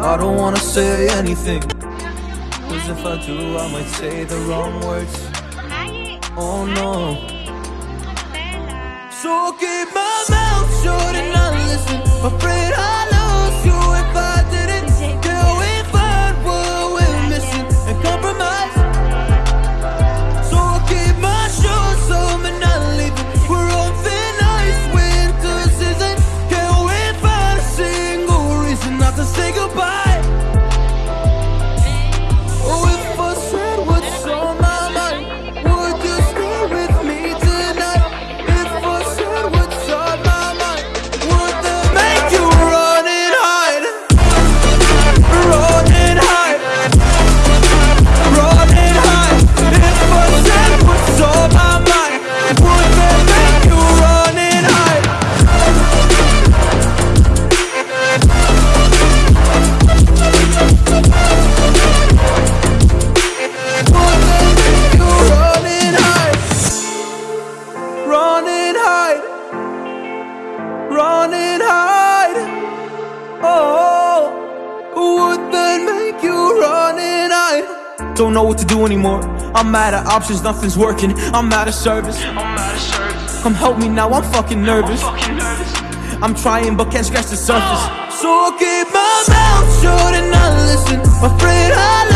I don't wanna say anything Cause if I do, I might say the wrong words. Oh no. So keep my mouth shut and I listen. My friend Don't know what to do anymore. I'm out of options, nothing's working. I'm out of service. Come help me now, I'm fucking nervous. I'm trying but can't scratch the surface. So I keep my mouth